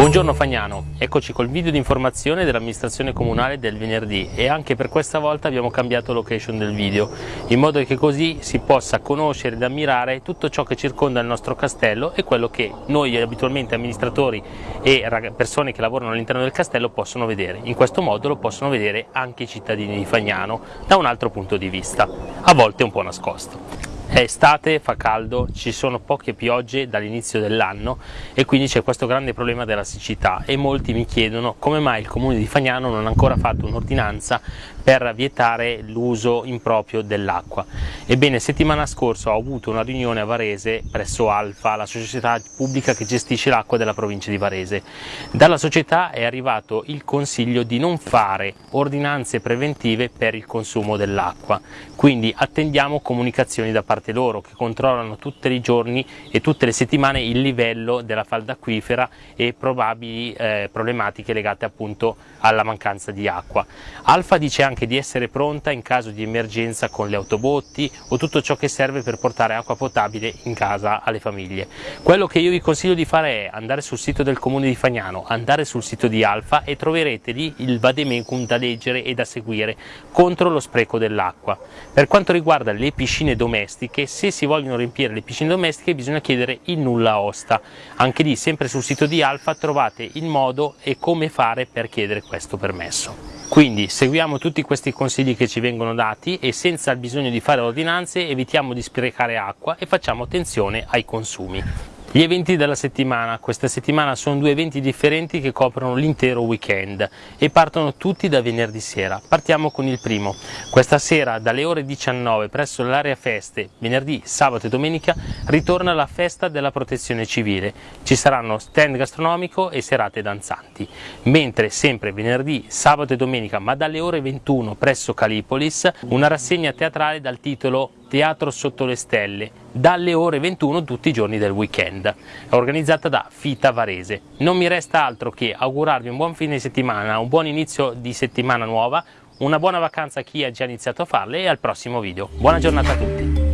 Buongiorno Fagnano, eccoci col video di informazione dell'amministrazione comunale del venerdì e anche per questa volta abbiamo cambiato location del video in modo che così si possa conoscere ed ammirare tutto ciò che circonda il nostro castello e quello che noi abitualmente amministratori e persone che lavorano all'interno del castello possono vedere. In questo modo lo possono vedere anche i cittadini di Fagnano da un altro punto di vista, a volte un po' nascosto. È estate, fa caldo, ci sono poche piogge dall'inizio dell'anno e quindi c'è questo grande problema della siccità e molti mi chiedono come mai il comune di Fagnano non ha ancora fatto un'ordinanza per vietare l'uso improprio dell'acqua. Ebbene, settimana scorsa ho avuto una riunione a Varese presso Alfa, la società pubblica che gestisce l'acqua della provincia di Varese. Dalla società è arrivato il consiglio di non fare ordinanze preventive per il consumo dell'acqua, quindi attendiamo comunicazioni da parte loro che controllano tutti i giorni e tutte le settimane il livello della falda acquifera e probabili eh, problematiche legate appunto alla mancanza di acqua. Alfa dice anche di essere pronta in caso di emergenza con le autobotti o tutto ciò che serve per portare acqua potabile in casa alle famiglie. Quello che io vi consiglio di fare è andare sul sito del comune di Fagnano, andare sul sito di Alfa e troverete lì il vademecum da leggere e da seguire contro lo spreco dell'acqua. Per quanto riguarda le piscine domestiche, se si vogliono riempire le piscine domestiche bisogna chiedere il nulla osta. Anche lì, sempre sul sito di Alfa, trovate il modo e come fare per chiedere questo permesso. Quindi seguiamo tutti questi consigli che ci vengono dati e senza il bisogno di fare ordinanze evitiamo di sprecare acqua e facciamo attenzione ai consumi. Gli eventi della settimana, questa settimana sono due eventi differenti che coprono l'intero weekend e partono tutti da venerdì sera. Partiamo con il primo. Questa sera dalle ore 19 presso l'area feste, venerdì, sabato e domenica, ritorna la festa della protezione civile. Ci saranno stand gastronomico e serate danzanti. Mentre sempre venerdì, sabato e domenica, ma dalle ore 21 presso Calipolis, una rassegna teatrale dal titolo Teatro sotto le stelle, dalle ore 21 tutti i giorni del weekend, organizzata da Fita Varese. Non mi resta altro che augurarvi un buon fine settimana, un buon inizio di settimana nuova, una buona vacanza a chi ha già iniziato a farle e al prossimo video. Buona giornata a tutti!